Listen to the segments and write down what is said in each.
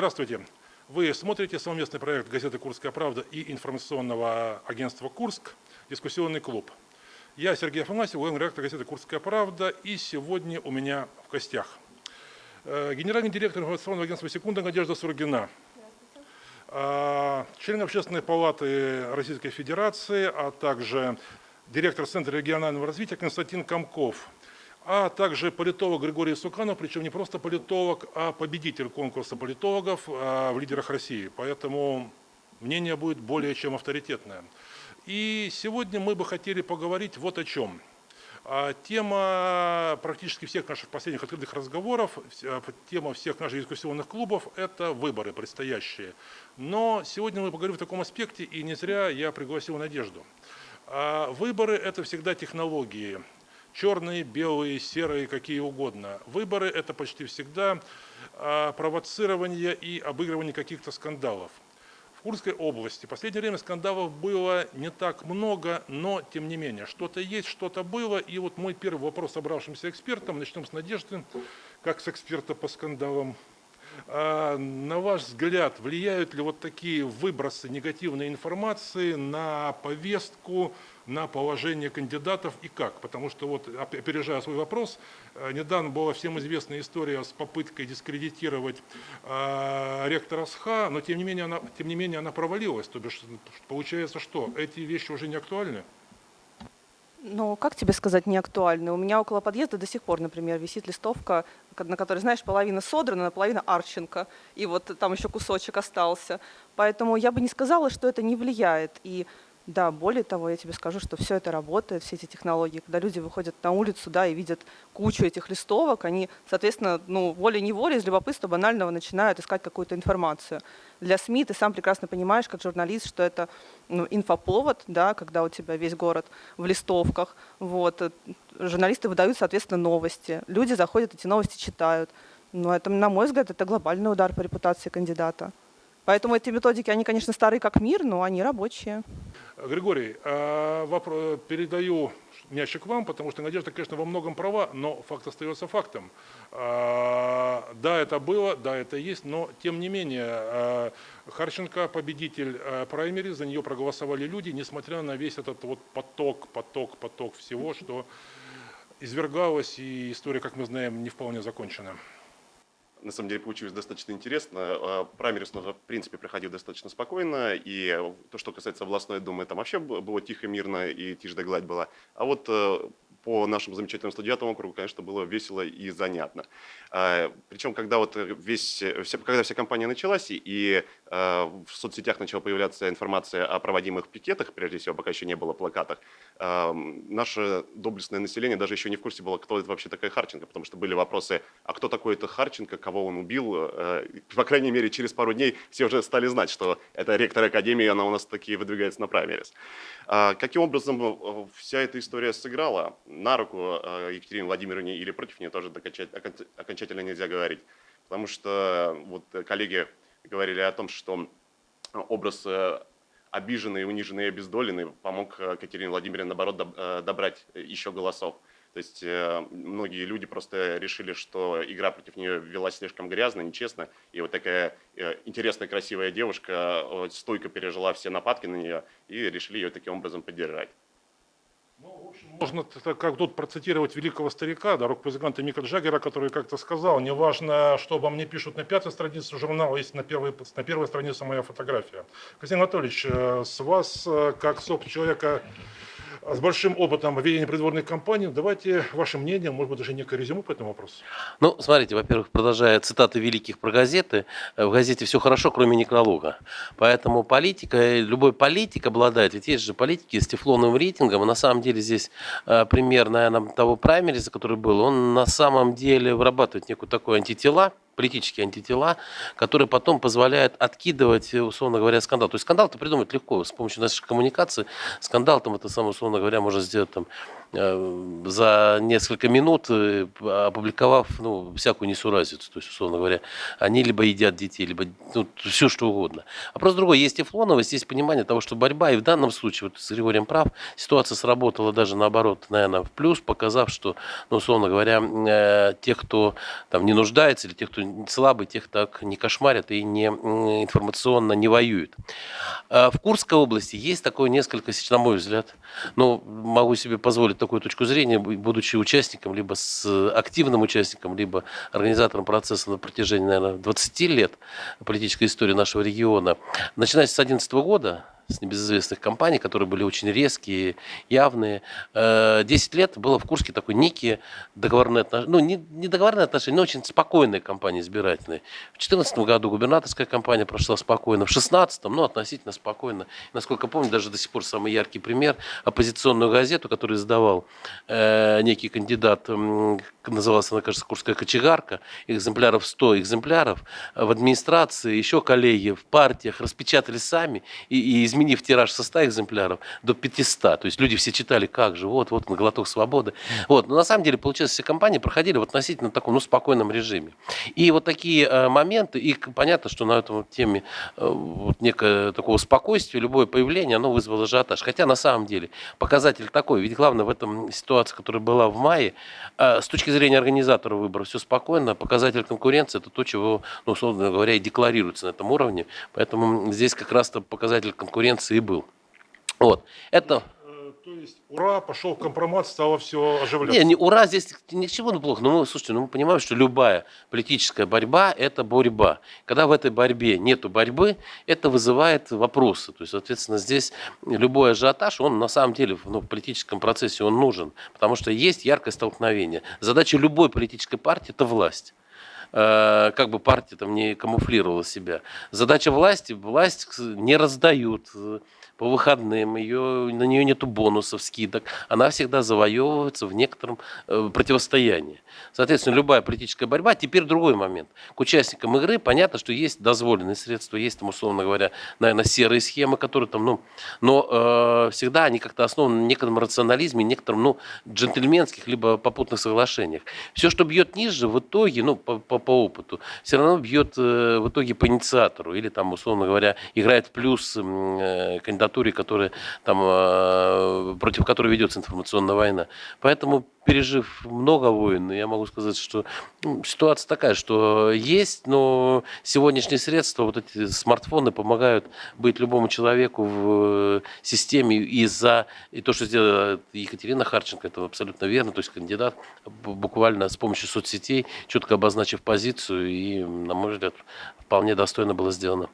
Здравствуйте. Вы смотрите совместный проект газеты «Курская правда» и информационного агентства «Курск» «Дискуссионный клуб». Я Сергей Афанасьев, главный редактор газеты «Курская правда», и сегодня у меня в гостях э, генеральный директор информационного агентства «Секунда» Надежда Сургина, э, член Общественной палаты Российской Федерации, а также директор Центра регионального развития Константин Комков – а также политолог Григорий Суканов, причем не просто политолог, а победитель конкурса политологов а, в лидерах России. Поэтому мнение будет более чем авторитетное. И сегодня мы бы хотели поговорить вот о чем. А, тема практически всех наших последних открытых разговоров, а, тема всех наших дискуссионных клубов – это выборы предстоящие. Но сегодня мы поговорим в таком аспекте, и не зря я пригласил Надежду. Выборы – это всегда технологии черные, белые, серые, какие угодно. Выборы – это почти всегда а, провоцирование и обыгрывание каких-то скандалов. В Курской области в последнее время скандалов было не так много, но тем не менее, что-то есть, что-то было. И вот мой первый вопрос собравшимся экспертам, начнем с Надежды, как с эксперта по скандалам. А, на ваш взгляд, влияют ли вот такие выбросы негативной информации на повестку, на положение кандидатов и как. Потому что, вот, опережая свой вопрос, э, недавно была всем известная история с попыткой дискредитировать э, ректора СХА, но тем не, менее она, тем не менее она провалилась. То бишь, получается что, эти вещи уже не актуальны? Ну, как тебе сказать, не актуальны? У меня около подъезда до сих пор, например, висит листовка, на которой, знаешь, половина содрана, половина Арченко, и вот там еще кусочек остался. Поэтому я бы не сказала, что это не влияет. И да, более того, я тебе скажу, что все это работает, все эти технологии. Когда люди выходят на улицу да, и видят кучу этих листовок, они, соответственно, ну, волей-неволей, из любопытства банального начинают искать какую-то информацию. Для СМИ ты сам прекрасно понимаешь, как журналист, что это ну, инфоповод, да, когда у тебя весь город в листовках. Вот. Журналисты выдают, соответственно, новости. Люди заходят, эти новости читают. Но это, на мой взгляд, это глобальный удар по репутации кандидата. Поэтому эти методики, они, конечно, старые как мир, но они рабочие. Григорий, а, вопрос, передаю мячик вам, потому что Надежда, конечно, во многом права, но факт остается фактом. А, да, это было, да, это есть, но тем не менее, а, Харченко победитель праймери, за нее проголосовали люди, несмотря на весь этот вот поток, поток, поток всего, что извергалось, и история, как мы знаем, не вполне закончена на самом деле получилось достаточно интересно. А, Праймерис, в принципе, проходил достаточно спокойно, и то, что касается областной думы, там вообще было тихо, мирно, и тишь да гладь была. А вот э, по нашему замечательному 109 округу, конечно, было весело и занятно. А, Причем, когда вот весь, когда вся компания началась, и в соцсетях начала появляться информация о проводимых пикетах, прежде всего, пока еще не было плакатах, а, наше доблестное население даже еще не в курсе было, кто это вообще такая Харченко, потому что были вопросы, а кто такой это Харченко, кого он убил. По крайней мере, через пару дней все уже стали знать, что это ректор Академии, она у нас такие выдвигается на праймерис. Каким образом э, вся эта история сыграла? на руку э, Екатерине Владимировне или против нее тоже окончательно нельзя говорить. Потому что вот коллеги говорили о том, что образ э, обиженный, униженный и обездоленный помог Екатерине Владимировне, наоборот, добрать еще голосов. То есть многие люди просто решили, что игра против нее велась слишком грязно, нечестно, и вот такая интересная, красивая девушка стойко пережила все нападки на нее и решили ее таким образом поддержать. Ну, можно как тут процитировать великого старика, да, рок-музыканта Мика Джаггера, который как-то сказал, неважно, что обо мне пишут на пятой странице журнала, есть на первой, на первой странице моя фотография. Константин Анатольевич, э, с вас, э, как с человека, с большим опытом ведения предвыборных кампаний. Давайте ваше мнение, может быть, даже некое резюме по этому вопросу. Ну, смотрите, во-первых, продолжая цитаты великих про газеты, э, в газете все хорошо, кроме некролога. Поэтому политика, любой политик обладает, ведь есть же политики с тефлоновым рейтингом, на самом деле здесь э, пример, наверное, того праймериса, который был, он на самом деле вырабатывает некую такую антитела, политические антитела, которые потом позволяют откидывать, условно говоря, скандал. То есть скандал-то придумать легко с помощью нашей коммуникации. Скандал там это самое, условно говоря, можно сделать там Э, за несколько минут, э, опубликовав ну, всякую несуразицу. То есть, условно говоря, они либо едят детей, либо ну, все что угодно. А просто другое, есть тефлоновость, есть понимание того, что борьба, и в данном случае, вот с Григорием прав, ситуация сработала даже наоборот, наверное, в плюс, показав, что, ну, условно говоря, э, тех, кто там не нуждается, или тех, кто газету слабый тех так не кошмарят и не информационно не воюют. А В Курской области есть такое несколько, на мой взгляд, ну, могу себе позволить такую точку зрения, бу- будучи участником, либо с активным участником, либо организатором процесса на протяжении, наверное, 20 лет политической истории нашего региона. Начиная с 2011 года, с небезызвестных компаний, которые были очень резкие, явные. Э, 10 лет было в Курске такой некие договорные отношения, ну, не, не договорные отношения, но очень спокойные компании избирательные. В 2014 году губернаторская кампания прошла спокойно, в 2016, ну, относительно спокойно. Насколько помню, даже до сих пор самый яркий пример, оппозиционную газету, которую издавал э, некий кандидат, называлась она, кажется, Курская кочегарка, экземпляров 100 экземпляров, э, в администрации, еще коллеги в партиях распечатали сами и, и изменив тираж со 100 экземпляров до 500. То есть люди все читали, как же, вот, вот, на глоток свободы. Вот. Но на самом деле, получается, все кампании проходили в относительно таком, ну, спокойном режиме. И вот такие э, моменты, и понятно, что на этом теме э, вот некое такого спокойствия, любое появление, оно вызвало ажиотаж. Хотя на самом деле показатель такой, ведь главное в этом ситуации, которая была в мае, э, с точки зрения организатора выборов все спокойно, показатель конкуренции это то, чего, ну, условно говоря, и декларируется на этом уровне, поэтому здесь как раз-то показатель конкуренции и был. Вот. Это... Есть, ура, пошел компромат, стало все оживляться. Не, не ура, здесь ничего не плохо. Но мы, слушайте, ну мы понимаем, что любая политическая борьба – это борьба. Когда в этой борьбе нету борьбы, это вызывает вопросы. То есть, соответственно, здесь любой ажиотаж, он на самом деле ну, в политическом процессе он нужен, потому что есть яркое столкновение. Задача любой политической партии – это власть э, как бы партия там не камуфлировала себя. Задача власти, власть не раздают по выходным, ее, на нее нету бонусов, скидок, она всегда завоевывается в некотором э, противостоянии. Соответственно, любая политическая борьба, теперь другой момент. К участникам игры понятно, что есть дозволенные средства, есть там, условно говоря, наверное, серые схемы, которые там, ну, но э, всегда они как-то основаны на некотором рационализме, некотором, ну, джентльменских либо попутных соглашениях. Все, что бьет ниже, в итоге, ну, по, по, по опыту, все равно бьет э, в итоге по инициатору или там, условно говоря, играет в плюс э, кандидатуре, которая там, э, против которой ведется информационная война. Поэтому, пережив много войн, я могу сказать, что ну, ситуация такая, что есть, но сегодняшние средства, вот эти смартфоны помогают быть любому человеку в э, системе и за и то, что сделала Екатерина Харченко, это абсолютно верно, то есть кандидат буквально с помощью соцсетей, четко обозначив позицию, и, на мой взгляд, вполне достойно было сделано.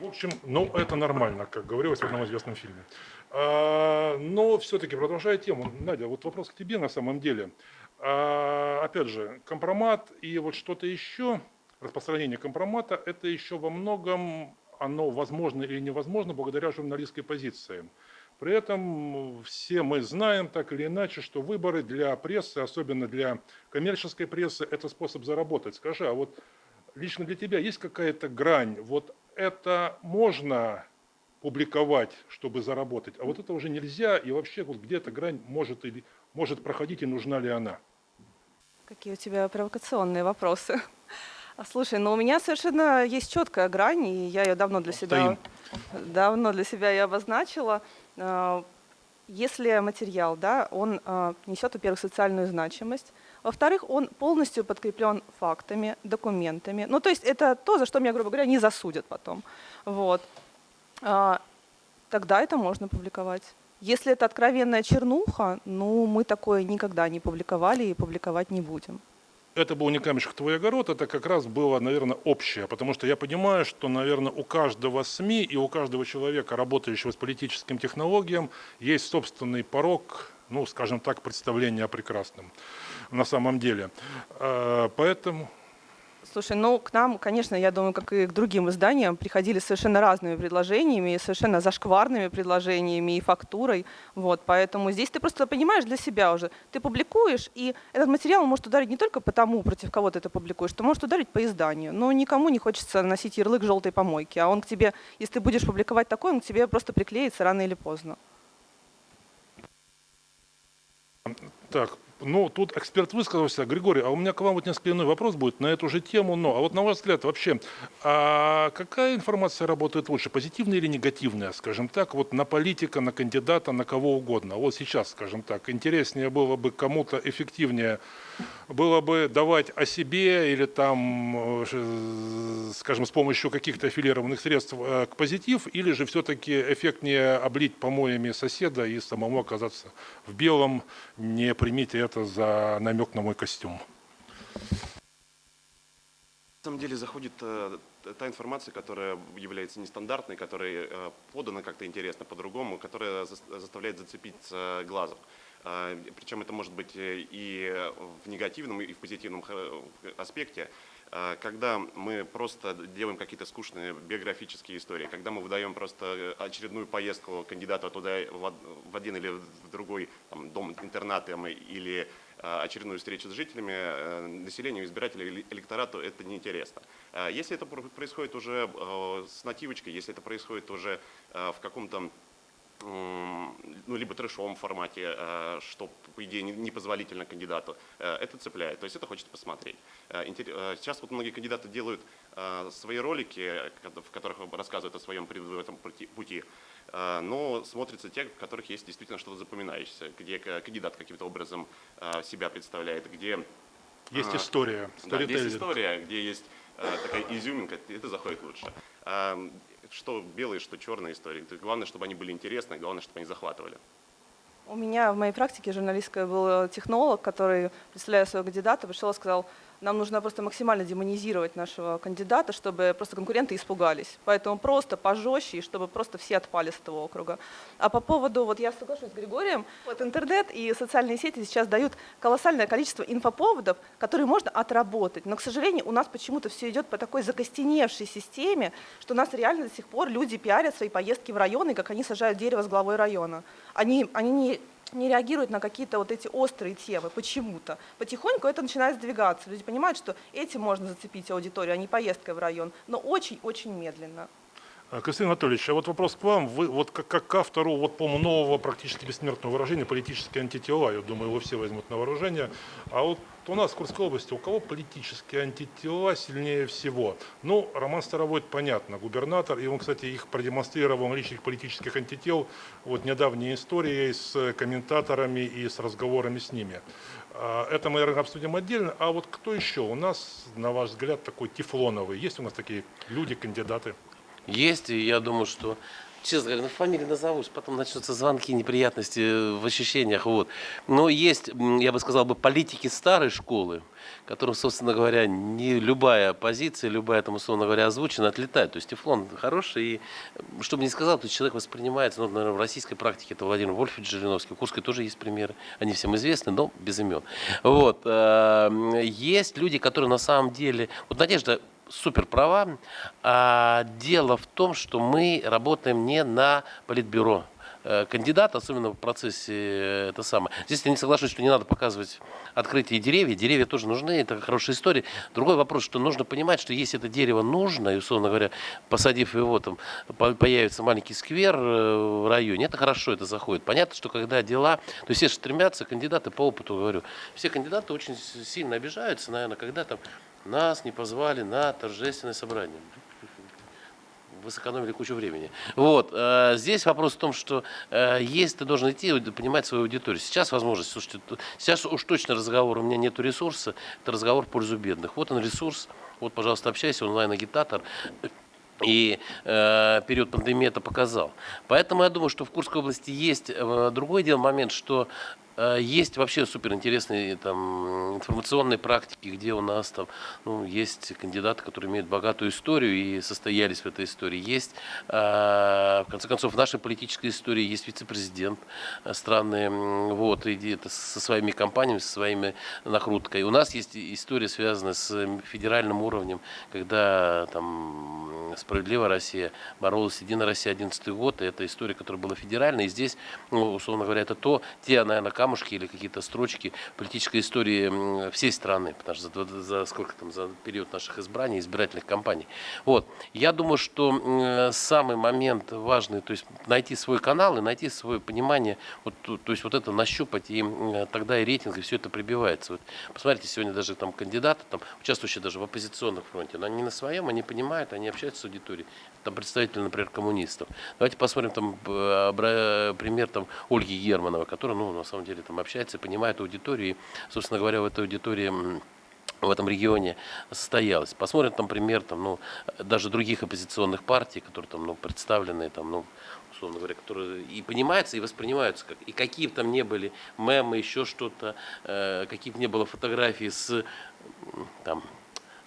В общем, ну, это нормально, как говорилось в одном известном фильме. А, но все-таки, продолжая тему, Надя, вот вопрос к тебе на самом деле. А, опять же, компромат и вот что-то еще, распространение компромата, это еще во многом, оно возможно или невозможно благодаря журналистской позиции. При этом все мы знаем так или иначе, что выборы для прессы, особенно для коммерческой прессы, это способ заработать. Скажи, а вот лично для тебя есть какая-то грань? Вот это можно публиковать, чтобы заработать, а вот это уже нельзя, и вообще вот где эта грань может, или, может проходить, и нужна ли она? Какие у тебя провокационные вопросы. А, Слушай, ну у меня совершенно есть четкая грань, и я ее давно для себя, давно для себя и обозначила. А, Если материал, да, он а, несет, во-первых, социальную значимость, во-вторых, он полностью подкреплен фактами, документами. Ну, то есть это то, за что меня, грубо говоря, не засудят потом. Вот. А, Тогда это можно публиковать. Если это откровенная чернуха, ну, мы такое никогда не публиковали и публиковать не будем. Это был не камешек твой огород, это как раз было, наверное, общее, потому что я понимаю, что, наверное, у каждого СМИ и у каждого человека, работающего с политическим технологиям, есть собственный порог, ну, скажем так, представления о прекрасном на самом деле. Э, Поэтому... Слушай, ну к нам, конечно, я думаю, как и к другим изданиям, приходили совершенно разными предложениями, совершенно зашкварными предложениями и фактурой. Вот, поэтому здесь ты просто понимаешь для себя уже. Ты публикуешь, и этот материал может ударить не только по тому, против кого ты это публикуешь, ты может ударить по изданию. Но никому не хочется носить ярлык желтой помойки. А он к тебе, если ты будешь публиковать такой, он к тебе просто приклеится рано или поздно. Так, ну, тут эксперт высказался. Григорий, а у меня к вам вот несколько иной вопрос будет на эту же тему, но, а вот на ваш взгляд вообще, а какая информация работает лучше, позитивная или негативная, скажем так, вот на политика, на кандидата, на кого угодно? Вот сейчас, скажем так, интереснее было бы кому-то эффективнее было бы давать о себе или там, э, скажем, с помощью каких-то аффилированных средств э, к позитив, или же все-таки эффектнее облить помоями соседа и самому оказаться в белом, не примите это за намек на мой костюм. На самом деле заходит э, та информация, которая является нестандартной, которая э, подана как-то интересно по-другому, которая зас- заставляет зацепиться глазом. А, Причем это может быть э, и в негативном, и в позитивном хэ- аспекте. А, Когда мы просто делаем какие-то скучные биографические истории, когда мы выдаем просто очередную поездку кандидата туда в од- в один или в другой там, дом интерната или а, очередную встречу с жителями, э, населению, избирателю электорату это неинтересно. Если это про- происходит уже э, с нативочкой, если это происходит уже э, в каком-то ну, либо трэшовом формате, э, что, по идее, не- непозволительно кандидату, э, это цепляет, то есть это хочется посмотреть. Э, Сейчас вот многие кандидаты делают свои ролики, в которых рассказывают о своем предвыборном пути- но смотрятся те, в которых есть действительно что-то запоминающееся, где кандидат каким-то образом себя представляет, где Есть история, да, есть история, где есть такая изюминка, это заходит лучше. Что белые, что черные истории. То есть Главное, чтобы они были интересны, главное, чтобы они захватывали. У меня в моей практике журналистской был технолог, который, представляя своего кандидата, пришел и сказал, нам нужно просто максимально демонизировать нашего кандидата, чтобы просто конкуренты испугались. Поэтому просто пожестче, чтобы просто все отпали с этого округа. А по поводу, вот я соглашусь с Григорием, вот интернет и социальные сети сейчас дают колоссальное количество инфоповодов, которые можно отработать. Но, к сожалению, у нас почему-то все идет по такой закостеневшей системе, что у нас реально до сих пор люди пиарят свои поездки в районы, как они сажают дерево с главой района. Они, они не, не реагируют на какие-то вот эти острые темы почему-то. Потихоньку это начинает сдвигаться. Люди понимают, что этим можно зацепить аудиторию, а не поездкой в район. Но очень-очень медленно. А, Константин Анатольевич, а вот вопрос к вам. Вы вот как, как к автору, вот, по-моему, нового практически бессмертного выражения «политические антитела», я думаю, его все возьмут на вооружение. А вот у нас в Курской области у кого политические антитела сильнее всего? Ну, Роман Старовойт, понятно, губернатор, и он, кстати, их продемонстрировал, их политических антител, вот недавней историей с комментаторами и с разговорами с ними. А, Это мы, наверное, обсудим отдельно. А вот кто еще у нас, на ваш взгляд, такой тефлоновый? Есть у нас такие люди, кандидаты? Есть, и я думаю, что, честно говоря, ну, фамилии назовусь, потом начнутся звонки, неприятности в ощущениях, вот. Но есть, я бы сказал, бы, политики старой школы, которым, собственно говоря, не любая позиция, любая, там, условно говоря, озвучена, отлетает. То есть Тефлон хороший, и, что бы ни сказал, то человек воспринимается, ну, наверное, в российской практике это Владимир Вольфович Жириновский, в Курской тоже есть примеры, они всем известны, но без имен. Вот. э, Есть люди, которые на самом деле, вот Надежда супер права. А дело в том, что мы работаем не на политбюро. Э, Кандидат, особенно в процессе э, это самое. Здесь я не соглашусь, что не надо показывать открытие деревьев. Деревья тоже нужны, это хорошая история. Другой вопрос, что нужно понимать, что если это дерево нужно, и, условно говоря, посадив его, там по- появится маленький сквер э, в районе, это хорошо, это заходит. Понятно, что когда дела, то есть все стремятся, кандидаты по опыту говорю, все кандидаты очень сильно обижаются, наверное, когда там нас не позвали на торжественное собрание. Вы сэкономили кучу времени. Вот. э, Здесь вопрос в том, что э, есть ты должен идти и понимать свою аудиторию. Сейчас возможность, слушайте, сейчас уж точно разговор, у меня нет ресурса, это разговор в пользу бедных. Вот он ресурс, вот, пожалуйста, общайся, онлайн-агитатор. И э, период пандемии это показал. Поэтому я думаю, что в Курской области есть э, другой дело момент, что есть вообще суперинтересные там, информационные практики, где у нас там ну, есть кандидаты, которые имеют богатую историю и состоялись в этой истории. Есть, э, в конце концов, в нашей политической истории есть вице-президент э, страны, вот, и это со своими компаниями, со своими накруткой. У нас есть история, связанная с федеральным уровнем, когда там «Справедливая Россия» боролась «Единая Россия» 11 год, и это история, которая была федеральной, и здесь, ну, условно говоря, это то, те, наверное, камушки или какие-то строчки политической истории всей страны, потому что за, за- сколько там, за период наших избраний, избирательных кампаний. Вот. Я думаю, что самый момент важный, то есть найти свой канал и найти свое понимание, вот, то есть вот это нащупать, и тогда и рейтинг, и все это прибивается. Вот посмотрите, сегодня даже там кандидаты, там, участвующие даже в оппозиционном фронте, но они на своем, они понимают, они общаются с аудиторией. Там представители, например, коммунистов. Давайте посмотрим там пример там Ольги Германова, которая, ну, на самом деле, там общается, понимает аудиторию, и, собственно говоря, в этой аудитории в этом регионе состоялась. Посмотрим там пример там, ну, даже других оппозиционных партий, которые там, ну, представлены, там, ну, условно говоря, которые и понимаются, и воспринимаются, как, и какие там не были мемы, еще что-то, э, какие бы не было фотографии с там,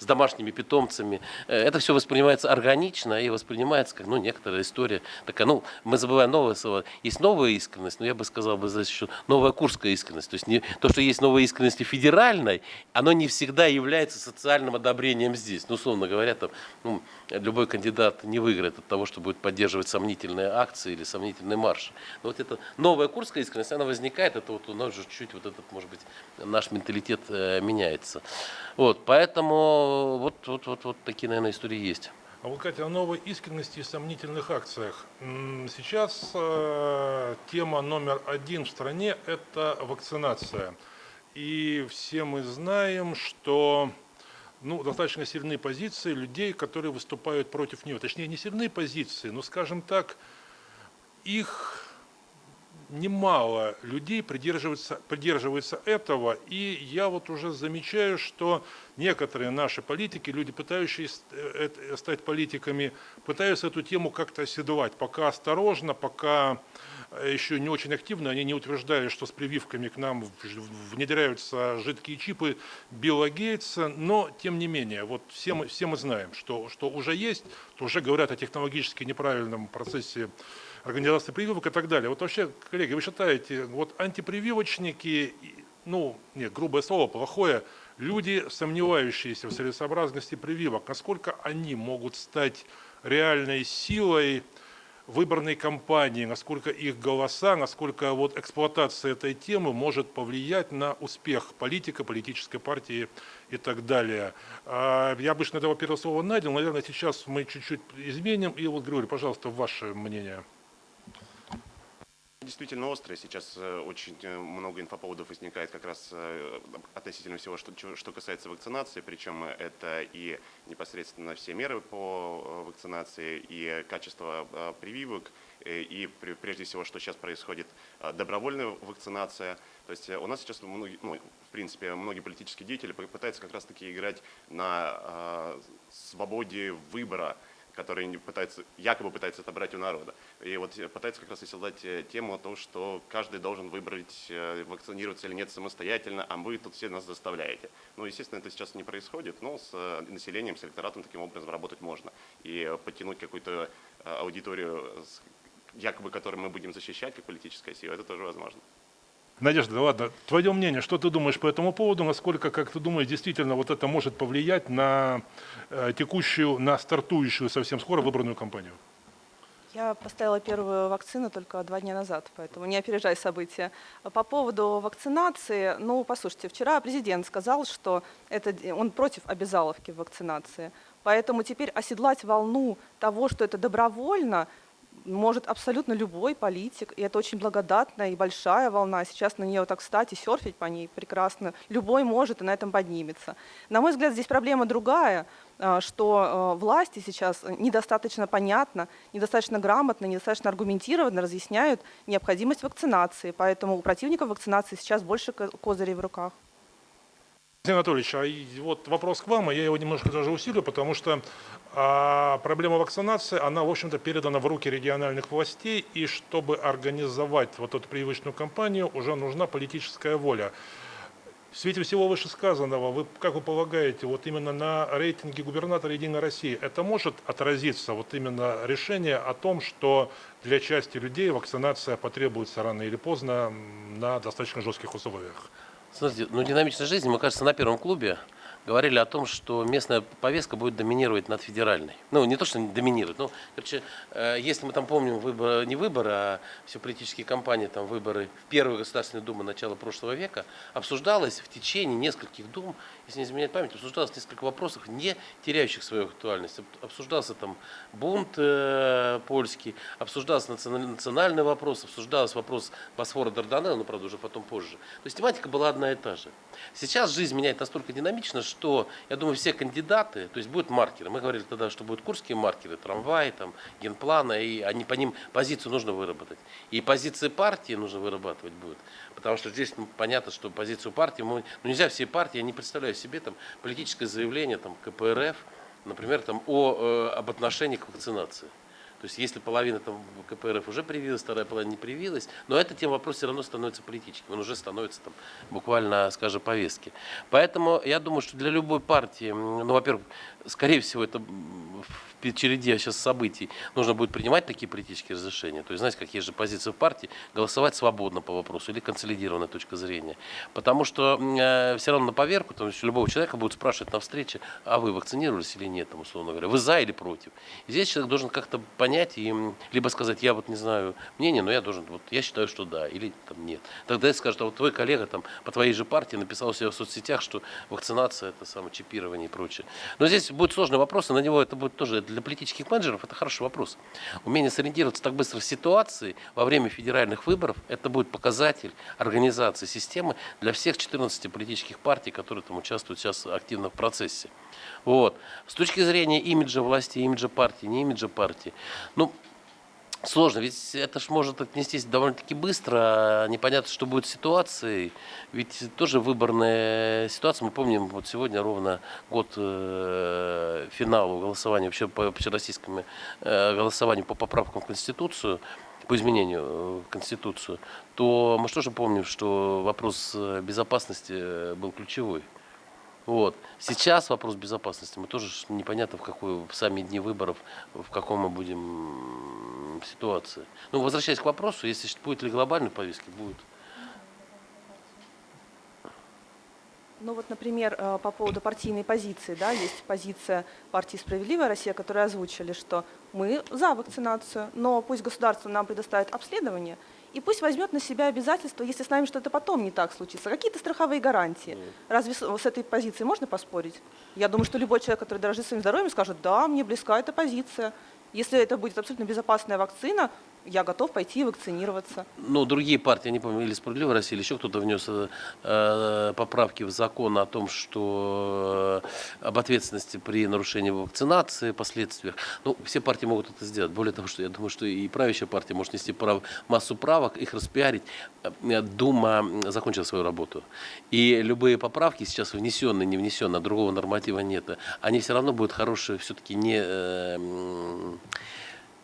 с домашними питомцами. Э, Это все воспринимается органично и воспринимается как ну, некоторая история. Такая, ну, мы забываем новое слово. Есть новая искренность, но я бы сказал бы здесь еще новая курская искренность. То есть не, то, что есть новая искренность и федеральной, оно не всегда является социальным одобрением здесь. Ну, условно говоря, там, ну, любой кандидат не выиграет от того, что будет поддерживать сомнительные акции или сомнительный марш. Но вот эта новая курская искренность, она возникает, это вот у нас же чуть вот этот, может быть, наш менталитет э, меняется. Вот, поэтому вот, вот, вот, вот такие, наверное, истории есть. А вот, Катя, о новой искренности и сомнительных акциях. Сейчас э, тема номер один в стране – это вакцинация. И все мы знаем, что ну, достаточно сильные позиции людей, которые выступают против нее. Точнее, не сильные позиции, но, скажем так, их немало людей придерживаются, придерживаются этого, и я вот уже замечаю, что некоторые наши политики, люди, пытающиеся э, э, стать политиками, пытаются эту тему как-то оседлать, пока осторожно, пока э, еще не очень активно, они не утверждали, что с прививками к нам внедряются жидкие чипы Билла Гейтса, но тем не менее, вот все мы, все мы знаем, что, что уже есть, то уже говорят о технологически неправильном процессе организации прививок и так далее. Вот вообще, коллеги, вы считаете, вот антипрививочники, ну, нет, грубое слово, плохое, люди, сомневающиеся в целесообразности прививок, насколько они могут стать реальной силой выборной кампании, насколько их голоса, насколько вот эксплуатация этой темы может повлиять на успех политика, политической партии и так далее. А, Я обычно этого первого слова надел, наверное, сейчас мы чуть-чуть изменим. И вот, Григорий, пожалуйста, ваше мнение. Действительно острая. Сейчас э, очень э, много инфоповодов возникает как раз э, относительно всего, что, что касается вакцинации. Причем это и непосредственно все меры по вакцинации, и качество прививок, и пре- прежде всего, что сейчас происходит, добровольная вакцинация. То есть у нас сейчас, многие, ну, в принципе, многие политические деятели пытаются как раз-таки играть на свободе выбора которые не пытаются, якобы пытаются отобрать у народа. И вот пытаются как раз оседлать э, тему о том, что каждый должен выбрать, э, вакцинироваться или нет самостоятельно, а вы тут все нас заставляете. Ну, естественно, это сейчас не происходит, но с э, населением, с электоратом таким образом работать можно. И подтянуть какую-то аудиторию, якобы которую мы будем защищать как политическая сила, это тоже возможно. Надежда, ладно, твое мнение, что ты думаешь по этому поводу, насколько, как ты думаешь, действительно вот это может повлиять на э, текущую, на стартующую совсем скоро выборную кампанию? Я поставила первую вакцину только два дня назад, поэтому не опережай события. По поводу вакцинации, ну, послушайте, вчера президент сказал, что это, он против обязаловки вакцинации. Поэтому теперь оседлать волну того, что это добровольно, может абсолютно любой политик, и это очень благодатная и большая волна. Сейчас на нее так встать и серфить по ней прекрасно. Любой может и на этом поднимется. На мой взгляд, здесь проблема другая, а, что э, власти сейчас недостаточно понятно, недостаточно грамотно, недостаточно аргументированно разъясняют необходимость вакцинации. Поэтому у противников вакцинации сейчас больше ко- козырей в руках. Алексей Анатольевич, а вот вопрос к вам, и я его немножко даже усилю, потому что а, проблема вакцинации, она, в общем-то, передана в руки региональных властей, и чтобы организовать вот эту прививочную кампанию, уже нужна политическая воля. В свете всего вышесказанного, вы, как вы полагаете, вот именно на рейтинге губернатора «Единой России» это может отразиться, вот именно решение о том, что для части людей вакцинация потребуется рано или поздно на достаточно жестких условиях? Смотрите, ну динамичной жизни, мы, кажется, на первом клубе говорили о том, что местная повестка будет доминировать над федеральной. Ну, не то, что доминирует, но, короче, э, если мы там помним выборы, не выборы, а все политические кампании, там выборы в Первую Государственную Думу начала прошлого века, обсуждалось в течение нескольких дум, если не изменяет память, обсуждалось несколько вопросов, не теряющих свою актуальность. Об- Обсуждался там бунт э, польский, обсуждался националь- национальный вопрос, обсуждался вопрос Босфора Дарданелла, но, правда, уже потом позже. То есть тематика была одна и та же. Сейчас жизнь меняет настолько динамично, что, я думаю, все кандидаты, то есть будут маркеры. Мы говорили тогда, что будут курские маркеры, трамваи, там, генплана, и они по ним позицию нужно выработать. И позиции партии нужно вырабатывать будет. Потому что здесь ну, понятно, что позицию партии, мы, ну нельзя все партии, я не представляю себе там политическое заявление там, КПРФ, например, там, о, э, об отношении к вакцинации. То есть если половина там КПРФ уже привилась, вторая половина не привилась, но эта тема вопрос все равно становится политическим, он уже становится там буквально, скажем, повестки. Поэтому я думаю, что для любой партии, ну, во-первых, скорее всего, это в череде сейчас событий нужно будет принимать такие политические разрешения. То есть, знаете, как есть же позиция в партии, голосовать свободно по вопросу или консолидированная точка зрения. Потому что э, все равно на поверку, там, если любого человека будут спрашивать на встрече, а вы вакцинировались или нет, там, условно говоря, вы за или против. И здесь человек должен как-то понять и либо сказать, я вот не знаю мнение, но я должен, вот я считаю, что да, или там нет. Тогда это скажет, а вот твой коллега там по твоей же партии написал у себя в соцсетях, что вакцинация это самое чипирование и прочее. Но здесь будет сложный вопрос, и на него это будет тоже для политических менеджеров это хороший вопрос. Умение сориентироваться так быстро в ситуации во время федеральных выборов, это будет показатель организации системы для всех 14 политических партий, которые там участвуют сейчас активно в процессе. Вот. С точки зрения имиджа власти, имиджа партии, не имиджа партии, ну, Сложно, ведь это ж может отнестись довольно-таки быстро, а непонятно, что будет с ситуацией. Ведь тоже выборная ситуация, мы помним, вот сегодня ровно год э, финалу голосования, вообще по общероссийскому э, голосованию по поправкам в Конституцию, по изменению э, в Конституцию, то мы же тоже помним, что вопрос э, безопасности э, был ключевой. Вот. Сейчас вопрос безопасности. Мы тоже непонятно, в какой в сами дни выборов, в каком мы будем ситуации. Ну, возвращаясь к вопросу, если будет ли глобальной повестки, будет. Ну вот, например, э, по поводу партийной позиции, да, есть позиция партии «Справедливая Россия», которая озвучили, что мы за вакцинацию, но пусть государство нам предоставит обследование, и пусть возьмет на себя обязательства, если с нами что-то потом не так случится, какие-то страховые гарантии. Разве с, с этой позицией можно поспорить? Я думаю, что любой человек, который дорожит своим здоровьем, скажет, да, мне близка эта позиция. Если это будет абсолютно безопасная вакцина, я готов пойти вакцинироваться. Ну, другие партии, не помню, или «Справедливая Россия», или еще кто-то внес э, э, поправки в закон о том, что э, об ответственности при нарушении вакцинации, последствиях. Ну, все партии могут это сделать. Более того, что я думаю, что и правящая партия может нести прав, массу правок, их распиарить. Э, Дума закончила свою работу. И любые поправки, сейчас внесенные, не внесенные, а другого норматива нет, они все равно будут хорошие, все-таки не... э,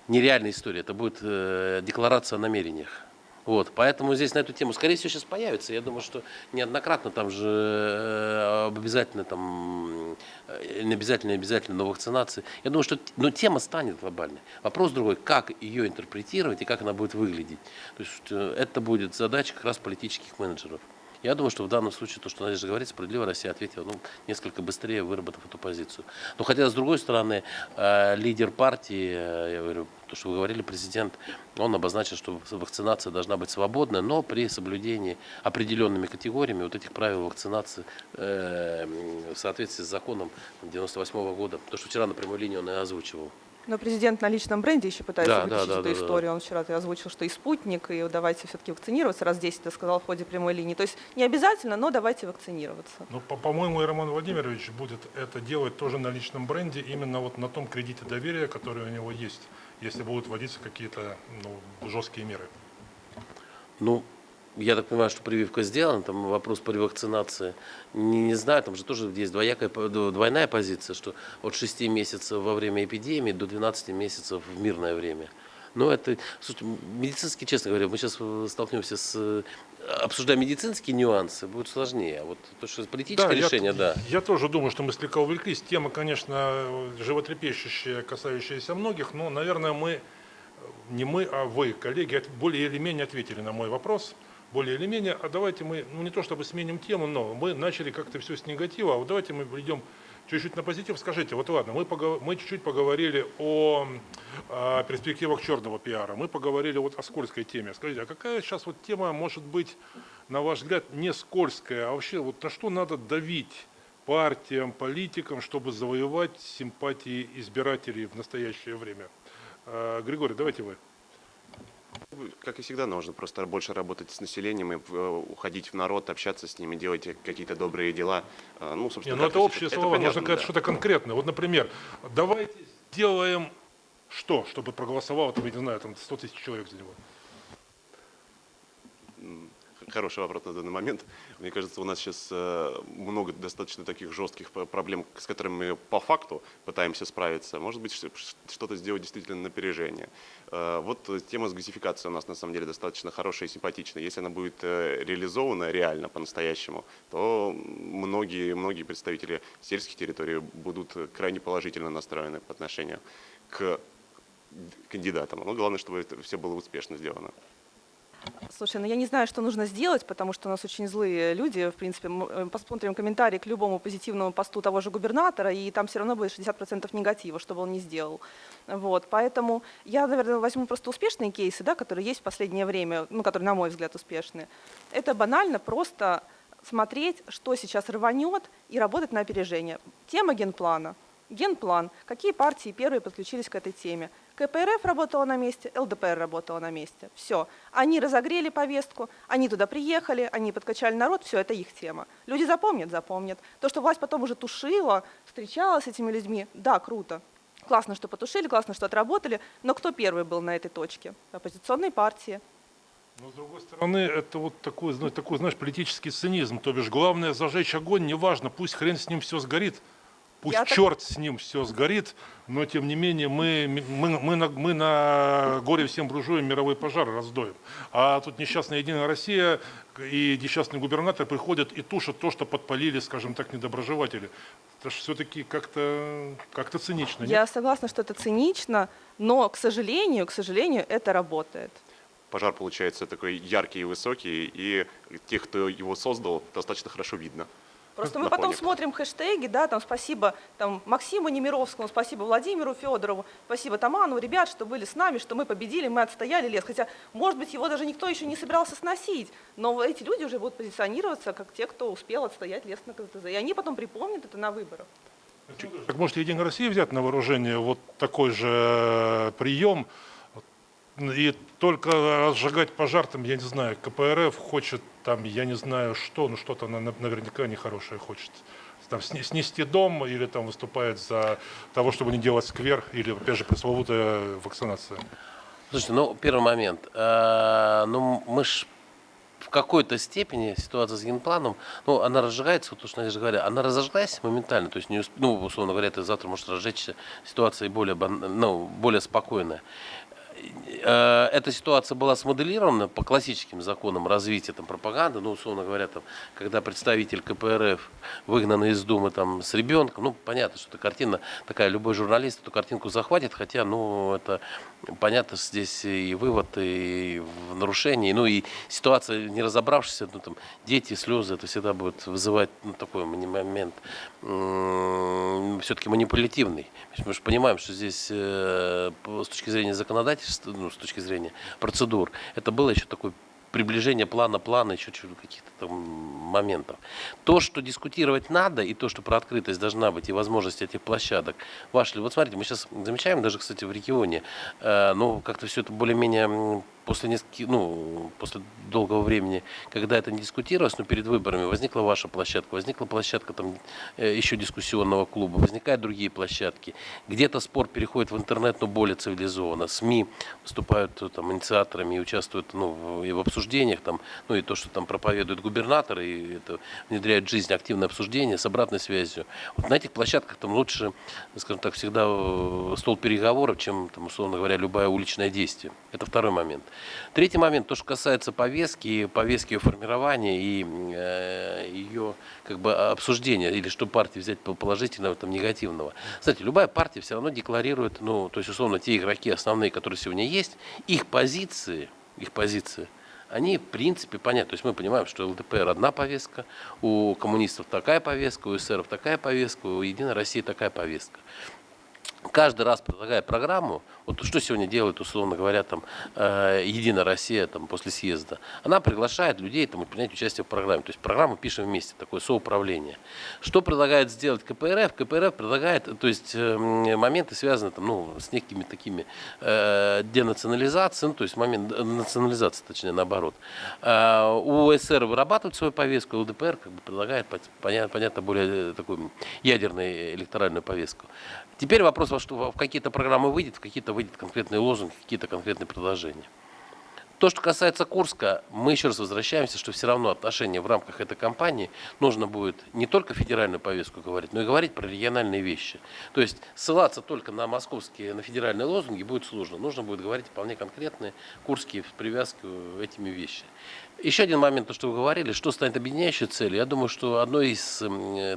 нереальная история, это будет э, декларация о намерениях. Вот, поэтому здесь на эту тему, скорее всего, сейчас появится. Я думаю, что неоднократно там же э, об обязательно там, э, не обязательно, не обязательно, но вакцинации. Я думаю, что но тема станет глобальной. Вопрос другой, как ее интерпретировать и как она будет выглядеть. То есть э, это будет задача как раз политических менеджеров. Я думаю, что в данном случае то, что Надежда говорит, справедливо Россия ответила ну, несколько быстрее, выработав эту позицию. Но хотя, с другой стороны, э, лидер партии, э, я говорю, то, что вы говорили, президент, он обозначил, что вакцинация должна быть свободная, но при соблюдении определенными категориями вот этих правил вакцинации э, в соответствии с законом 98 года. То, что вчера на прямой линии он и озвучивал. Но президент на личном бренде еще пытается Да, вытащить да, да, эту да, да. историю. Он вчера озвучил, что и спутник, и давайте все-таки вакцинироваться. Раз 10 это сказал в ходе прямой линии. То есть не обязательно, но давайте вакцинироваться. Ну, по- по-моему, и Роман Владимирович будет это делать тоже на личном бренде, именно вот на том кредите доверия, который у него есть, если будут вводиться какие-то ну, жесткие меры. Ну, я так понимаю, что прививка сделана, там вопрос по ревакцинации. Не, не знаю, там же тоже есть двоякая, двойная позиция, что от 6 месяцев во время эпидемии до 12 месяцев в мирное время. Но это, слушайте, медицински, честно говоря, мы сейчас столкнемся с, э, обсуждая медицинские нюансы, будет сложнее. А вот то, что политическое я- решение, да. Я тоже думаю, что мы слегка увлеклись. Тема, конечно, животрепещущая, касающаяся многих, но, наверное, мы, э, не мы, а вы, коллеги, более или менее ответили на мой вопрос. Более или менее, а давайте мы, ну не то чтобы сменим тему, но мы начали как-то все с негатива, а вот давайте мы придем чуть-чуть на позитив. Скажите, вот ладно, мы, погов- мы чуть-чуть поговорили о, о перспективах черного пиара, мы поговорили вот о скользкой теме. Скажите, а какая сейчас вот тема может быть, на ваш взгляд, не скользкая, а вообще вот на что надо давить партиям, политикам, чтобы завоевать симпатии избирателей в настоящее время? Э, Григорий, давайте вы. Как и всегда, нужно просто больше работать с населением и э, уходить в народ, общаться с ними, делать какие-то добрые дела. Э, Ну, Не, собственно, ну как это общие слова, понятно, нужно сказать да. что-то конкретное. Вот, например, давайте сделаем что, чтобы проголосовало, там, я не знаю, там 100 тысяч человек за него. Хороший вопрос на данный момент. Мне кажется, у нас сейчас э, много достаточно таких жестких проблем, с которыми мы по факту пытаемся справиться. Может быть, что-то сделать действительно на опережение. Э, Вот тема с газификацией у нас на самом деле достаточно хорошая и симпатичная. Если она будет э, реализована реально по-настоящему, то многие, многие представители сельских территорий будут крайне положительно настроены по отношению к кандидатам. Но главное, чтобы это все было успешно сделано. Слушай, ну я не знаю, что нужно сделать, потому что у нас очень злые люди. В принципе, мы э, посмотрим комментарий к любому позитивному посту того же губернатора, и там все равно будет 60% негатива, что бы он ни сделал. Вот, поэтому я, наверное, возьму просто успешные кейсы, да, которые есть в последнее время, ну, которые, на мой взгляд, успешные. Это банально просто смотреть, что сейчас рванет, и работать на опережение. Тема генплана. Генплан. Какие партии первые подключились к этой теме? КПРФ работала на месте, ЛДПР работала на месте. Все. Они разогрели повестку, они туда приехали, они подкачали народ, все, это их тема. Люди запомнят, запомнят. То, что власть потом уже тушила, встречалась с этими людьми, да, круто. Классно, что потушили, классно, что отработали, но кто первый был на этой точке? Оппозиционные партии. Но с другой стороны, это вот такой, такой, знаешь, политический цинизм. То бишь, главное зажечь огонь, неважно, пусть хрен с ним все сгорит, пусть Я так- черт с ним все сгорит, но тем не менее мы, мы, мы, на, мы на горе всем буржуям мировой пожар раздоем. А тут несчастная Единая Россия и несчастный губернатор приходят и тушат то, что подпалили, скажем так, недоброжелатели. Это же все-таки как-то как цинично. нет? Я согласна, что это цинично, но, к сожалению, к сожалению, это работает. Пожар получается такой яркий и высокий, и тех, кто его создал, достаточно хорошо видно. Просто мы потом смотрим хэштеги, да, там спасибо там, Максиму Немировскому, спасибо Владимиру Федорову, спасибо Таману, ребят, что были с нами, что мы победили, мы отстояли лес. Хотя, может быть, его даже никто еще не собирался сносить, но эти люди уже будут позиционироваться как те, кто успел отстоять лес на КЗТЗ. И они потом припомнят это на выборах. Так может Единая Россия взять на вооружение вот такой же прием и только разжигать пожар, там, я не знаю, КПРФ хочет там, я не знаю что, ну что-то она на- наверняка нехорошее хочет. Там, сне- снести дом или там выступает за того, чтобы не делать сквер, или, опять же, пресловутая вакцинация. Слушайте, ну, первый момент. Э, Ну, мы ж в какой-то степени ситуация с генпланом, ну, она разжигается, вот то, что Надежда говорила, она разожглась моментально, то есть, не усп- ну, условно говоря, ты завтра можешь разжечься, ситуация более, ну, более спокойная. Э, Эта ситуация была смоделирована по классическим законам развития там, пропаганды, ну, условно говоря, там, когда представитель КПРФ выгнанный из Думы там, с ребенком, ну, понятно, что эта картина такая, любой журналист эту картинку захватит, хотя, ну, это понятно, что здесь и вывод, и в нарушении, ну, и ситуация, не разобравшись, ну, там, дети, слезы, это всегда будет вызывать, ну, такой момент все-таки манипулятивный. Мы же понимаем, что здесь э, с точки зрения законодательства, ну, с точки зрения процедур, это было еще такое приближение плана плана, еще каких-то там моментов. То, что дискутировать надо, и то, что про открытость должна быть, и возможность этих площадок, ваши, вот смотрите, мы сейчас замечаем, даже, кстати, в регионе, э, ну, как-то все это более-менее после нескольких, ну, после долгого времени, когда это не дискутировалось, но перед выборами возникла ваша площадка, возникла площадка там э, еще дискуссионного клуба, возникают другие площадки. Где-то спор переходит в интернет, но более цивилизованно. СМИ выступают э, там инициаторами и участвуют ну, и в обсуждениях, там, ну и то, что там проповедует губернатор, и это внедряет в жизнь активное обсуждение с обратной связью. Вот на этих площадках там лучше, скажем так, всегда э, стол переговоров, чем, там, условно говоря, любое уличное действие. Это второй момент. Третий момент, то, что касается повестки, повестки ее формирования и э, ее как бы обсуждения, или что партии взять по- положительного, там, негативного. Кстати, любая партия все равно декларирует, ну, то есть, условно, те игроки основные, которые сегодня есть, их позиции, их позиции, они, в принципе, понятны. То есть мы понимаем, что ЛДПР одна повестка, у коммунистов такая повестка, у эсеров такая повестка, у Единой России такая повестка каждый раз предлагая программу, Вот что сегодня делает, условно говоря, там, э, Единая Россия там, после съезда? Она приглашает людей там, принять участие в программе. То есть программу пишем вместе, такое соуправление. Что предлагает сделать КПРФ? КПРФ предлагает, то есть э, моменты связаны там, ну, с некими такими э, денационализацией, ну, то есть момент э, национализации, точнее, наоборот. Э, у СССР вырабатывает свою повестку, у ЛДПР как бы предлагает, понятно, понятно более такую ядерную электоральную повестку. Теперь вопрос, во что в какие-то программы выйдет, в какие-то выйдет конкретные лозунги, какие-то конкретные предложения. То, что касается Курска, мы еще раз возвращаемся, что все равно отношения в рамках этой кампании нужно будет не только федеральную повестку говорить, но и говорить про региональные вещи. То есть ссылаться только на московские, на федеральные лозунги будет сложно. Нужно будет говорить вполне конкретные курские в привязку этими вещами. Еще один момент, то, что вы говорили, что станет объединяющей целью. Я думаю, что одной из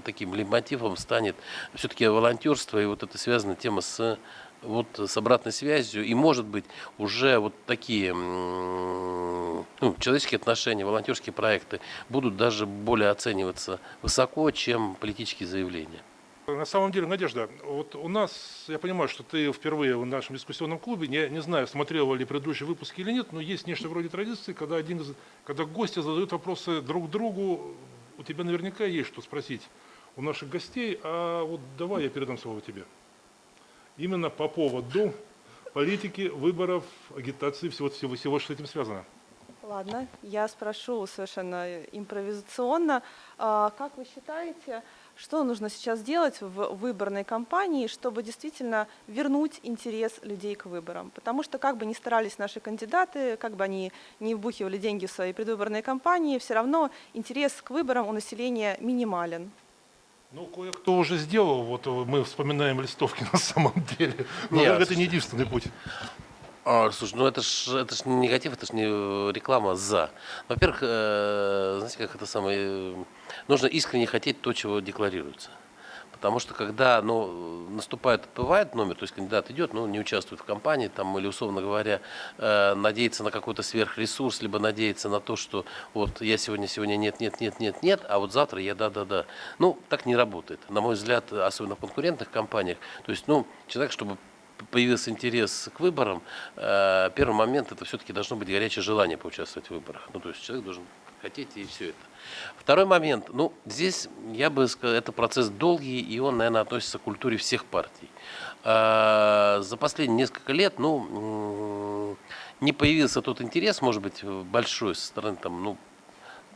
таким лейтмотивом станет все-таки волонтерство, и вот это связана тема с вот с обратной связью, и может быть уже вот такие ну, человеческие отношения, волонтерские проекты будут даже более оцениваться высоко, чем политические заявления. На самом деле, Надежда, вот у нас, я понимаю, что ты впервые в нашем дискуссионном клубе, не, не знаю, смотрел ли предыдущие выпуски или нет, но есть нечто вроде традиции, когда, один из, когда гости задают вопросы друг другу, у тебя наверняка есть что спросить у наших гостей, а вот давай я передам слово тебе. Именно по поводу политики, выборов, агитации, всего, всего, всего, что с этим связано. Ладно, я спрошу совершенно импровизационно. А, как вы считаете, что нужно сейчас делать в выборной кампании, чтобы действительно вернуть интерес людей к выборам? Потому что как бы ни старались наши кандидаты, как бы они не вбухивали деньги в свои предвыборные кампании, все равно интерес к выборам у населения минимален. Ну, кое-кто уже сделал, вот мы вспоминаем листовки на самом деле. Но Нет, это не единственный путь. А, слушай, ну это ж, это ж не негатив, это ж не реклама за. Во-первых, э, знаете, как это самое, э, нужно искренне хотеть то, чего декларируется. Потому что когда ну, наступает, бывает номер, то есть кандидат идет, но не участвует в кампании, там, или, условно говоря, э, надеется на какой-то сверхресурс, либо надеется на то, что вот я сегодня, сегодня нет, нет, нет, нет, нет, а вот завтра я да, да, да. Ну, так не работает. На мой взгляд, особенно в конкурентных компаниях. То есть, ну, человек, чтобы появился интерес к выборам, э, первый момент это все-таки должно быть горячее желание поучаствовать в выборах. Ну, то есть человек должен хотеть и все это. Второй момент. Ну, здесь, я бы сказал, это процесс долгий, и он, наверное, относится к культуре всех партий. Э, за последние несколько лет, ну, не появился тот интерес, может быть, большой со стороны, там, ну,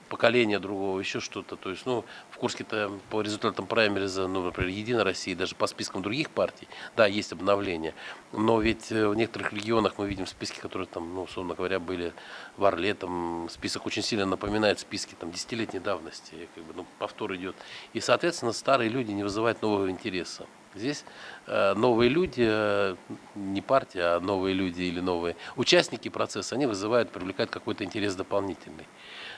поколения другого, еще что-то. То есть, ну, в Курске-то по результатам праймериза, ну, например, Единой России, даже по спискам других партий, да, есть обновление. Но ведь э, в некоторых регионах мы видим списки, которые там, ну, условно говоря, были в Орле, там список очень сильно напоминает списки там десятилетней давности, как бы, ну, повтор идет. И, соответственно, старые люди не вызывают нового интереса. Здесь э, новые люди, э, не партия, а новые люди или новые участники процесса, они вызывают, привлекают какой-то интерес дополнительный.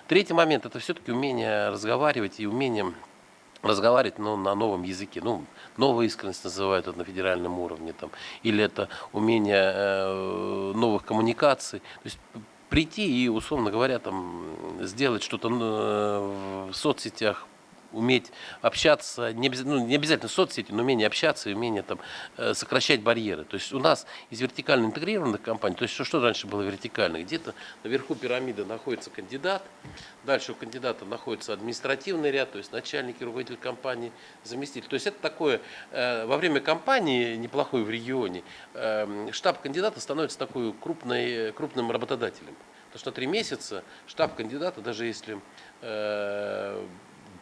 Третий момент – это все-таки умение разговаривать и умение разговаривать но на новом языке. Ну, новая искренность называют это на федеральном уровне. Там, или это умение э, новых коммуникаций. То есть прийти и, условно говоря, там, сделать что-то э, в соцсетях, уметь общаться, не ну, не обязательно соцсети, но умение общаться и умение там, э, сокращать барьеры. То есть у нас из вертикально интегрированных компаний, то есть что, что раньше было вертикально, где-то наверху пирамиды находится кандидат, дальше у кандидата находится административный ряд, то есть начальник и руководитель компании, заместитель. То есть это такое, э, во время кампании, неплохой в регионе, э, штаб кандидата становится такой крупной, крупным работодателем. Потому что три месяца штаб кандидата, даже если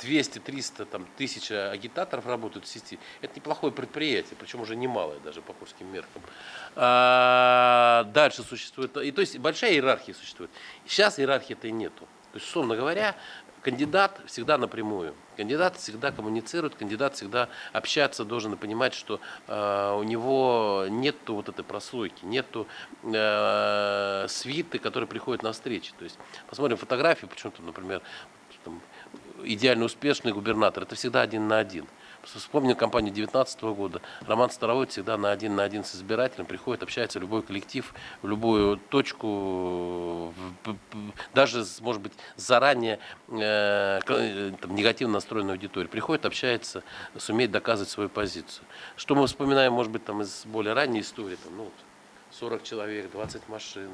200-300 там, тысяч агитаторов работают в сети, это неплохое предприятие, причем уже немалое даже по курским меркам. А, дальше существует, и, то есть большая иерархия существует. Сейчас иерархии-то и нету. То есть, условно говоря, кандидат всегда напрямую. Кандидат всегда коммуницирует, кандидат всегда общаться должен и понимать, что э, у него нет вот этой прослойки, нету э, свиты, которые приходят на встречи. То есть посмотрим фотографии, почему-то, например, идеально успешный губернатор, это всегда один на один. Вспомню кампанию 2019 года. Роман Старовой всегда на один на один с избирателем приходит, общается любой коллектив, в любую точку, даже, может быть, заранее э, там, негативно настроенной аудитории. Приходит, общается, сумеет доказывать свою позицию. Что мы вспоминаем, может быть, там, из более ранней истории, там, ну, 40 человек, 20 машин,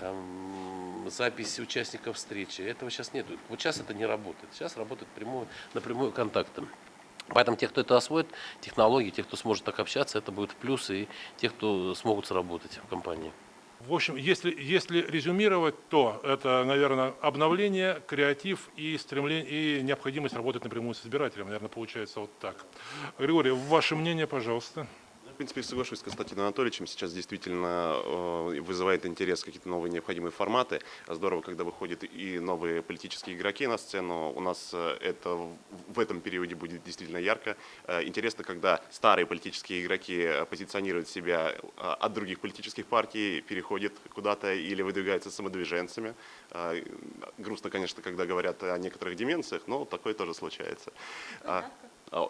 там, запись участников встречи. Этого сейчас нет. Вот сейчас это не работает. Сейчас работает прямую, напрямую контактом. Поэтому те, кто это освоит, технологии, те, кто сможет так общаться, это будет в плюс, и те, кто смогут сработать в компании. В общем, если, если резюмировать, то это, наверное, обновление, креатив и стремление, и необходимость работать напрямую с избирателем. Наверное, получается вот так. Григорий, ваше мнение, пожалуйста. В принципе, соглашусь с Константином Анатольевичем. Сейчас действительно э, вызывает интерес какие-то новые необходимые форматы. Здорово, когда выходят и новые политические игроки на сцену. У нас э, это в- этом периоде будет действительно ярко. Э, Интересно, когда старые политические игроки позиционируют себя от других политических партий, переходят куда-то или выдвигаются самодвиженцами. Грустно, конечно, когда говорят о некоторых деменциях, но такое тоже случается. А,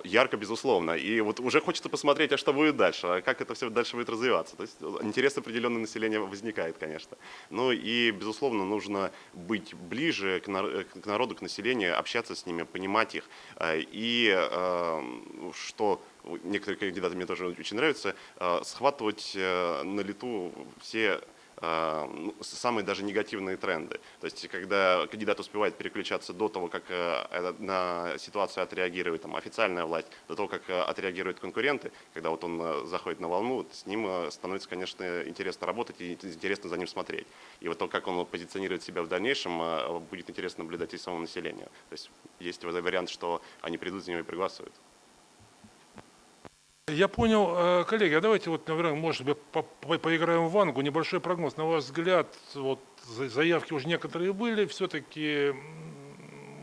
Ярко, безусловно. И вот уже хочется посмотреть, а что будет дальше, а как это все дальше будет развиваться. То есть э, интерес определенного населения возникает, конечно. Ну и, безусловно, нужно быть ближе к э, народу, к населению, общаться с ними, понимать их. И э, что некоторые кандидаты мне тоже очень нравятся, э, схватывать э, на лету все э, самые даже негативные тренды. То есть, когда кандидат успевает переключаться до того, как э, э, на ситуацию отреагирует там, официальная власть, до того, как э, отреагируют конкуренты, когда вот он заходит на волну, с ним становится, конечно, интересно работать и интересно за ним смотреть. И вот то, как он позиционирует себя в дальнейшем, будет интересно наблюдать и самому населению. То есть, есть вариант, что они придут за него и проголосуют. Я понял, Э, коллеги, а давайте вот, наверное, может быть, по- по- поиграем в вангу. Небольшой прогноз. На ваш взгляд, вот за- заявки уже некоторые были, все-таки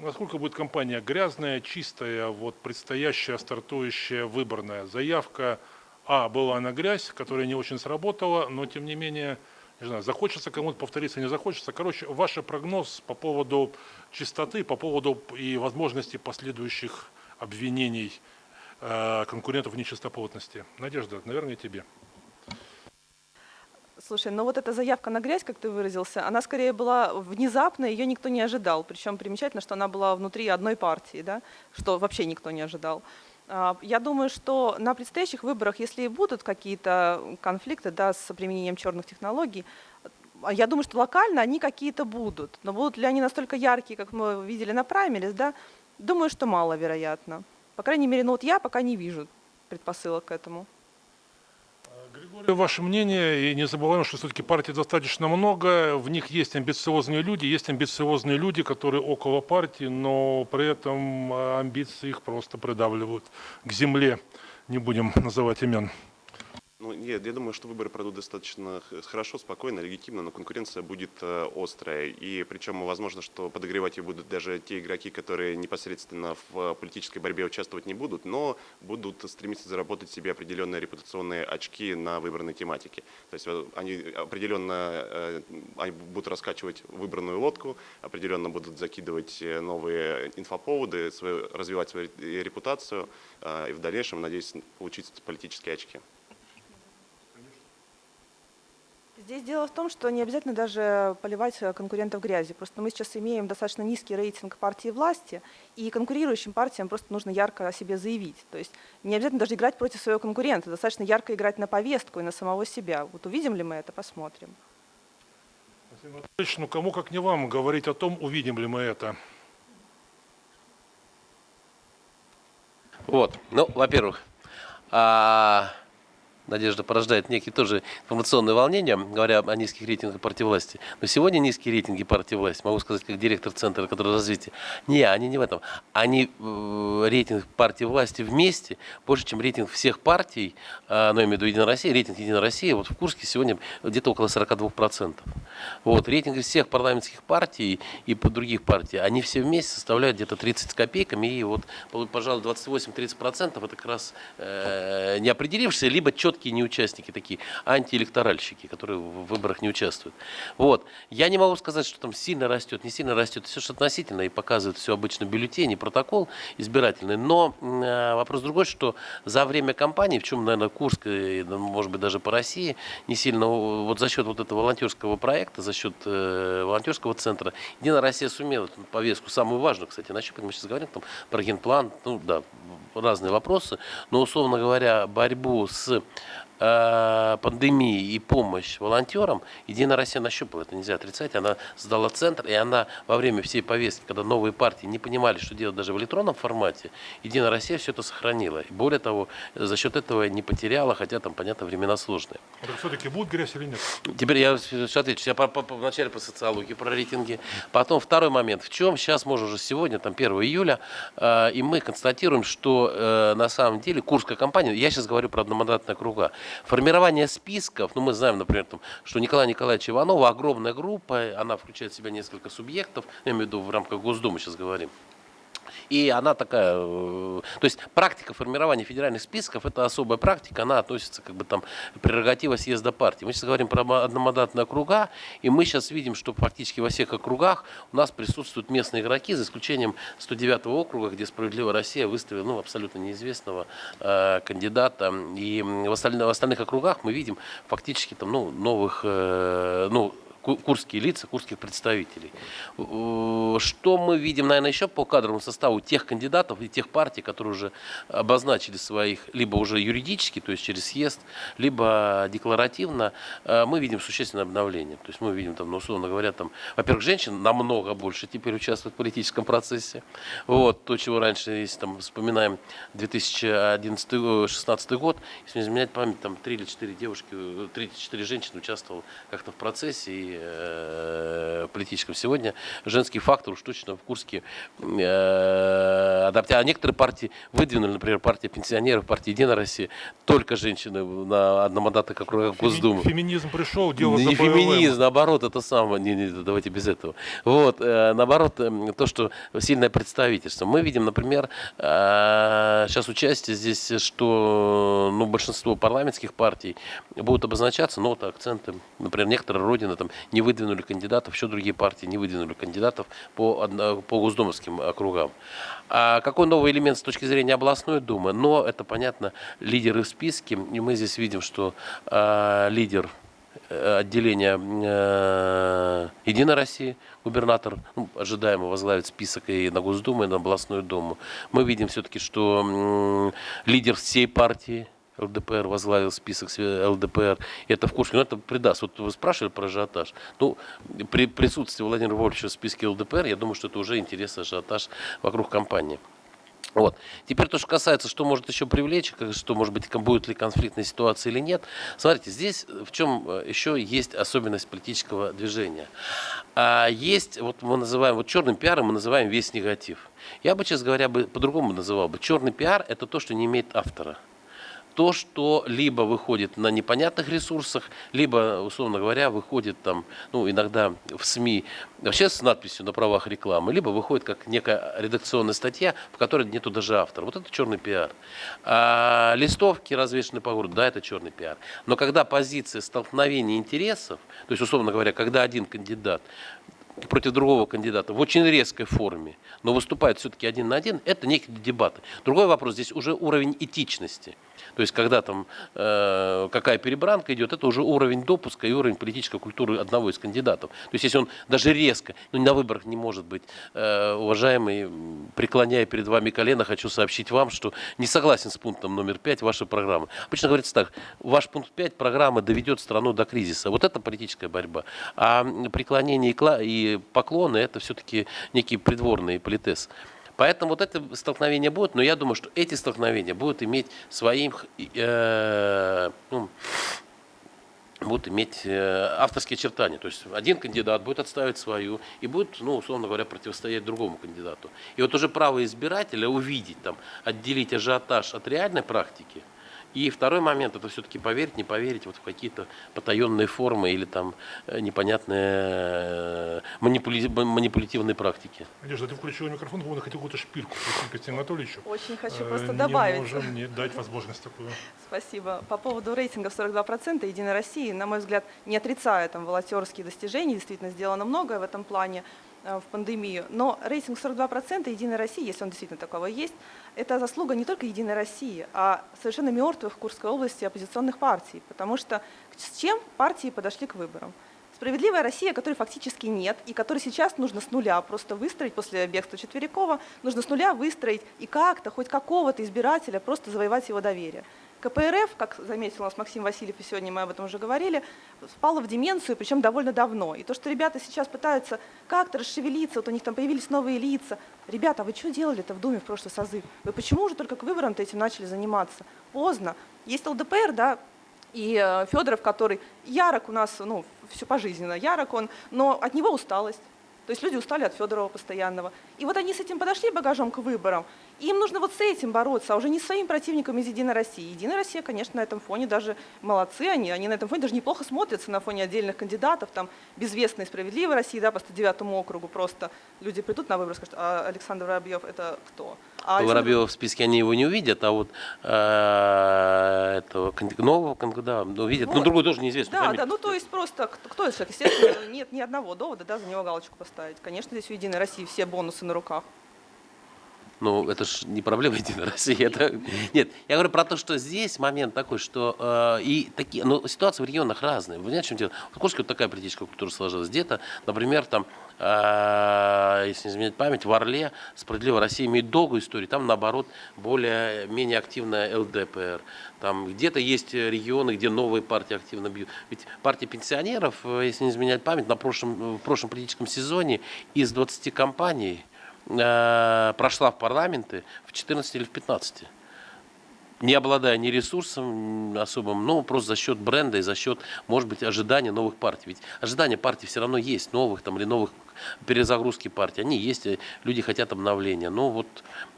насколько будет компания грязная, чистая, вот предстоящая, стартующая, выборная заявка? А, была на грязь, которая не очень сработала, но тем не менее, не знаю, захочется кому-то повториться, не захочется. Короче, ваш прогноз по поводу чистоты, по поводу и возможности последующих обвинений конкурентов в нечистоплотности. Надежда, наверное, тебе. Слушай, ну вот эта заявка на грязь, как ты выразился, она скорее была внезапной, ее никто не ожидал. Причем примечательно, что она была внутри одной партии, да, что вообще никто не ожидал. А, Я думаю, что на предстоящих выборах, если и будут какие-то конфликты да, с применением черных технологий, а я думаю, что локально они какие-то будут. Но будут ли они настолько яркие, как мы видели на праймерис, да? Думаю, что маловероятно. По крайней мере, ну вот я пока не вижу предпосылок к этому. Григорий, ваше мнение, и не забываем, что все-таки партий достаточно много, в них есть амбициозные люди, есть амбициозные люди, которые около партии, но при этом амбиции их просто придавливают к земле. Не будем называть имен. Ну, нет, я думаю, что выборы пройдут достаточно хорошо, спокойно, легитимно, но конкуренция будет э, острая. И причем возможно, что подогревать ее будут даже те игроки, которые непосредственно в политической борьбе участвовать не будут, но будут стремиться заработать себе определенные репутационные очки на выбранной тематике. То есть э, они определенно э, они будут раскачивать выбранную лодку, определенно будут закидывать новые инфоповоды, развивать свою ре- репутацию и в дальнейшем, надеюсь, получить политические очки. Здесь дело в том, что не обязательно даже поливать э, конкурентов грязью. Просто мы сейчас имеем достаточно низкий рейтинг партии власти, и конкурирующим партиям просто нужно ярко о себе заявить. То есть не обязательно даже играть против своего конкурента, достаточно ярко играть на повестку и на самого себя. Вот увидим ли мы это, посмотрим. Ну, кому как не вам говорить о том, увидим ли мы это. Вот, ну, во-первых, а, Надежда порождает некие тоже информационные волнения, говоря о низких рейтингах партии власти. Но сегодня низкие рейтинги партии власти, могу сказать, как директор Центра который развития. Не, они не в этом. Они э, рейтинг партии власти вместе больше, чем рейтинг всех партий, э, но я имею в виду Единая Россия, рейтинг Единой России вот в Курске сегодня где-то около 42%. Вот, рейтинги всех парламентских партий и других партий, они все вместе составляют где-то 30 с копейками, и вот, пожалуй, 28-30% это как раз э, не определившиеся, либо четкие неучастники, такие антиэлекторальщики, которые в выборах не участвуют. Вот. Я не могу сказать, что там сильно растет, не сильно растет, все же относительно, и показывает все обычно бюллетени, протокол избирательный, но э, вопрос другой, что за время кампании, в чем, наверное, Курск, и, может быть, даже по России, не сильно, вот за счет вот этого волонтерского проекта, за счет э, волонтерского центра, Единая Россия сумела повестку, самую важную, кстати, нащупать, мы сейчас говорим там про генплан, ну да, разные вопросы, но, условно говоря, борьбу с пандемии и помощь волонтерам, Единая Россия нащупала, это нельзя отрицать, она сдала центр, и она во время всей повестки, когда новые партии не понимали, что делать даже в электронном формате, Единая Россия все это сохранила. И более того, за счет этого не потеряла, хотя там, понятно, времена сложные. Все-таки будет грязь или нет? Теперь я все отвечу. Я по, по, по- вначале по социологии, про рейтинги. Потом второй момент. В чем сейчас, может, уже сегодня, там 1 июля, э, и мы констатируем, что э, на самом деле Курская компания, я сейчас говорю про одномандатные округа, формирование списков, ну мы знаем, например, там, что Николай Николаевич Иванова огромная группа, она включает в себя несколько субъектов, я имею в виду в рамках Госдумы сейчас говорим. И она такая, э, то есть практика формирования федеральных списков, это особая практика, она относится как бы там прерогатива съезда партии. Мы сейчас говорим про ма- одномандатные округа, и мы сейчас видим, что практически во всех округах у нас присутствуют местные игроки, за исключением 109 округа, где «Справедливая Россия» выставила ну, абсолютно неизвестного э, кандидата. И в, остальных, в остальных округах мы видим фактически там, ну, новых, э, ну, курские лица, курских представителей. Э, Что мы видим, наверное, еще по кадровому составу тех кандидатов и тех партий, которые уже обозначили своих, либо уже юридически, то есть через съезд, либо декларативно, э, мы видим существенное обновление. То есть мы видим, там, ну, условно говоря, там, во-первых, женщин намного больше теперь участвуют в политическом процессе. Вот, то, чего раньше, если там вспоминаем 2011-2016 год, если не изменять память, там три или четыре девушки, э, три или четыре женщины участвовало как-то в процессе и э, политическом. Сегодня женский фактор уж точно в Курске э, адапти- А некоторые партии выдвинули, например, партия пенсионеров, партия Единая Россия, только женщины на одномандатных округах Госдумы. Феминизм пришел, дело Не феминизм, наоборот, это самое, не, не, давайте без этого. Вот, э, наоборот, эм, то, что сильное представительство. Мы видим, например, э, сейчас участие здесь, что ну, большинство парламентских партий будут обозначаться, но вот акценты, например, некоторые родины там не выдвинули кандидатов, еще другие партии не выдвинули кандидатов по, по госдумовским округам. А какой новый элемент с точки зрения областной думы? Но это понятно, лидеры в списке, и мы здесь видим, что э, лидер э, отделения э, Единой России, губернатор, ну, ожидаемо возглавит список и на Госдуму, и на областную думу. Мы видим все-таки, что м, лидер всей партии ЛДПР возглавил список ЛДПР. Это в Курске. Ну, это придаст. Вот вы спрашивали про ажиотаж. Ну, при присутствии Владимира Вольфовича в списке ЛДПР, я думаю, что это уже интерес ажиотаж вокруг компании. Вот. Теперь то, что касается, что может еще привлечь, что может быть, будет ли конфликтная ситуация или нет. Смотрите, здесь в чем э, еще есть особенность политического движения. А есть, вот мы называем, вот черным пиаром мы называем весь негатив. Я бы, честно говоря, бы по-другому называл бы. Черный пиар – это то, что не имеет автора то, что либо выходит на непонятных ресурсах, либо, условно говоря, выходит там, ну, иногда в СМИ вообще с надписью на правах рекламы, либо выходит как некая редакционная статья, в которой нету даже автора. Вот это черный пиар. А листовки развешаны по городу, да, это черный пиар. Но когда позиция столкновения интересов, то есть, условно говоря, когда один кандидат против другого кандидата в очень резкой форме, но выступает все-таки один на один, это некие дебаты. Другой вопрос, здесь уже уровень этичности. То есть, когда там э, какая перебранка идет, это уже уровень допуска и уровень политической культуры одного из кандидатов. То есть, если он даже резко, ну на выборах не может быть, э, уважаемый, преклоняя перед вами колено, хочу сообщить вам, что не согласен с пунктом номер 5 вашей программы. Обычно говорится так, ваш пункт 5 программы доведет страну до кризиса. Вот это политическая борьба. А преклонение и поклоны, это все-таки некий придворный политес. Поэтому вот это столкновение будет, но я думаю, что эти столкновения будут иметь своим, э, ну, будут иметь э, авторские очертания. То есть один кандидат будет отставить свою и будет, ну, условно говоря, противостоять другому кандидату. И вот уже право избирателя увидеть, там, отделить ажиотаж от реальной практики. И второй момент, это все-таки поверить, не поверить вот в какие-то потаенные формы или там э, непонятные э, манипули- манипулятивные практики. Надежда, ты включила микрофон, по-моему, хотел какую-то шпильку спросить Кристину Анатольевичу. Очень хочу Э, просто не добавить. можем не дать возможность такую. Спасибо. По поводу рейтинга в 42% Единой России, на мой взгляд, не отрицая там волонтерские достижения, действительно сделано многое в этом плане в пандемию, но рейтинг 42% Единой России, если он действительно таковой есть, это заслуга не только Единой России, а совершенно мертвых в Курской области оппозиционных партий, потому что с чем партии подошли к выборам? Справедливая Россия, которой фактически нет, и которой сейчас нужно с нуля просто выстроить после бегства Четверякова, нужно с нуля выстроить и как-то, хоть какого-то избирателя, просто завоевать его доверие. КПРФ, как заметил у нас Максим Васильев, и сегодня мы об этом уже говорили, впала в деменцию, причем довольно давно. И то, что ребята сейчас пытаются как-то расшевелиться, вот у них там появились новые лица. Ребята, а вы что делали-то в Думе в прошлый созыв? Вы почему уже только к выборам-то этим начали заниматься? Поздно. Есть ЛДПР, да, и э, Федоров, который ярок у нас, ну, все пожизненно, ярок он, но от него усталость. То есть люди устали от Федорова постоянного. И вот они с этим подошли багажом к выборам. Им нужно вот с этим бороться, а уже не с своим противником из «Единой России». «Единая Россия», конечно, на этом фоне даже молодцы они. Они на этом фоне даже неплохо смотрятся на фоне отдельных кандидатов. Там «Безвестная и справедливая Россия», да, по 109 округу просто люди придут на выборы и скажут, а Александр Воробьев это кто? А Александр- Воробьева в списке они его не увидят, а вот э, этого нового да, увидят. Ну, Вот. другой тоже неизвестно. Да, да, ну то есть просто кто, кто этот человек? Естественно, нет ни одного довода, да, за него галочку поставить. Конечно, здесь у «Единой России» все бонусы на руках. Ну, это же не проблема Единой России. Это... Нет, я говорю про то, что здесь момент такой, что э, и такие, ну, ситуации в регионах разные. Вы понимаете, в чем дело? В Курске вот такая политическая культура сложилась. Где-то, например, там, э, если не изменять память, в Орле «Справедливая Россия» имеет долгую историю. Там, наоборот, более-менее активная ЛДПР. Там где-то есть регионы, где новые партии активно бьют. Ведь партия пенсионеров, э, если не изменять память, на прошлом, в прошлом политическом сезоне из 20 компаний э, прошла в парламенты в 14 или в 15 не обладая ни ресурсом особым, ну, просто за счет бренда и за счет, может быть, ожидания новых партий. Ведь ожидания партий все равно есть, новых там или новых перезагрузки партий, они есть, и люди хотят обновления. Но вот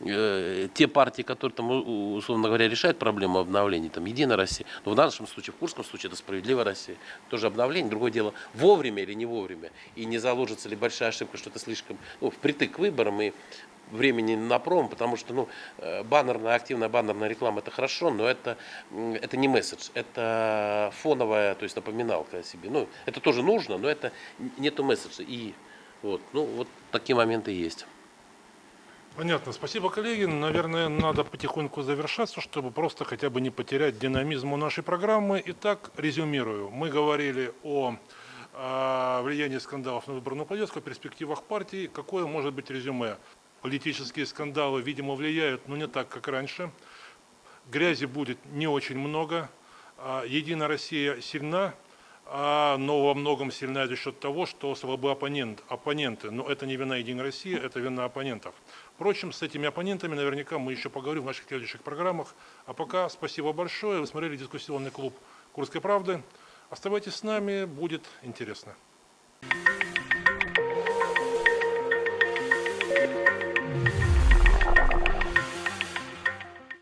э, те партии, которые там, условно говоря, решают проблему обновления, там, Единая Россия, но в нашем случае, в Курском случае, это Справедливая Россия, тоже обновление, другое дело, вовремя или не вовремя, и не заложится ли большая ошибка, что это слишком, ну, впритык к выборам, и времени на пром, потому что ну, э, баннерная, активная баннерная реклама это хорошо, но это, это не месседж, это фоновая, то есть напоминалка о себе. Ну, это тоже нужно, но это нету месседжа. И вот, ну, вот такие моменты есть. Понятно. Спасибо, коллеги. Наверное, надо потихоньку завершаться, чтобы просто хотя бы не потерять динамизм у нашей программы. Итак, резюмирую. Мы говорили о э, влиянии скандалов на выборную повестку, о перспективах партии. Какое может быть резюме? Политические скандалы, видимо, влияют, но не так, как раньше. Грязи будет не очень много. А, Единая Россия сильна, а, но во многом сильна за счет того, что слабы оппонент, оппоненты. Но это не вина Единой России, это вина оппонентов. Впрочем, с этими оппонентами наверняка мы еще поговорим в наших следующих программах. А пока спасибо большое. Вы смотрели дискуссионный клуб Курской правды. Оставайтесь с нами, будет интересно.